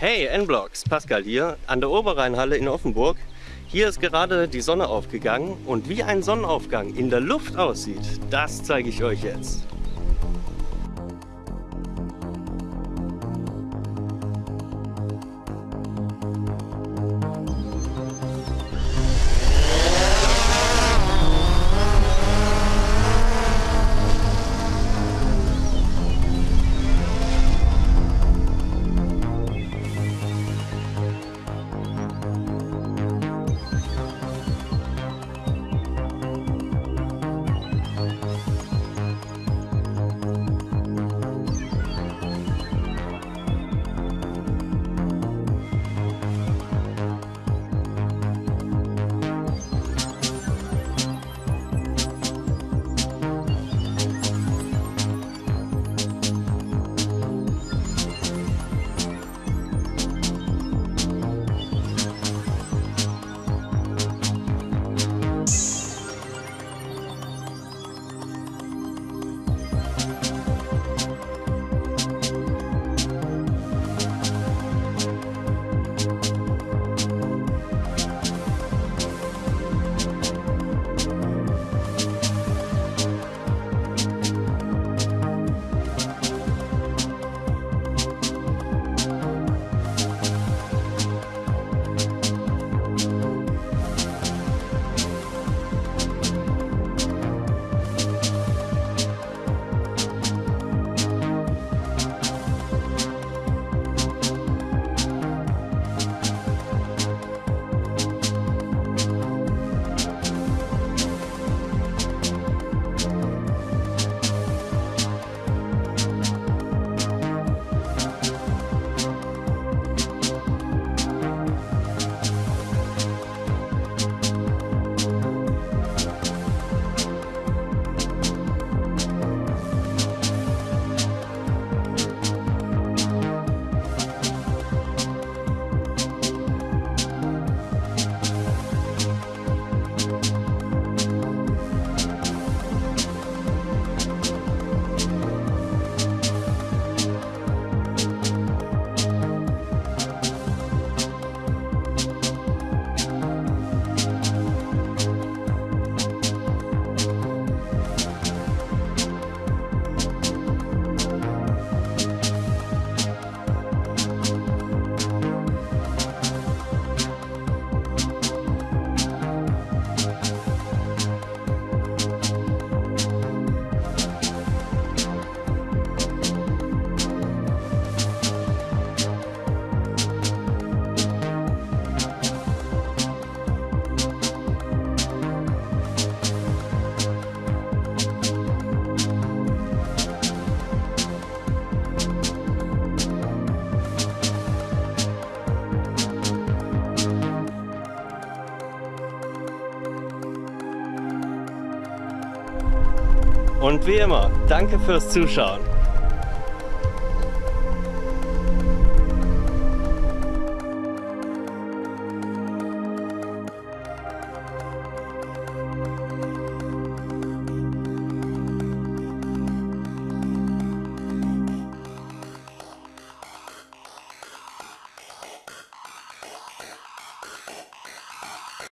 Hey N-Blocks, Pascal hier, an der Oberrheinhalle in Offenburg. Hier ist gerade die Sonne aufgegangen und wie ein Sonnenaufgang in der Luft aussieht, das zeige ich euch jetzt. Und wie immer, danke fürs Zuschauen.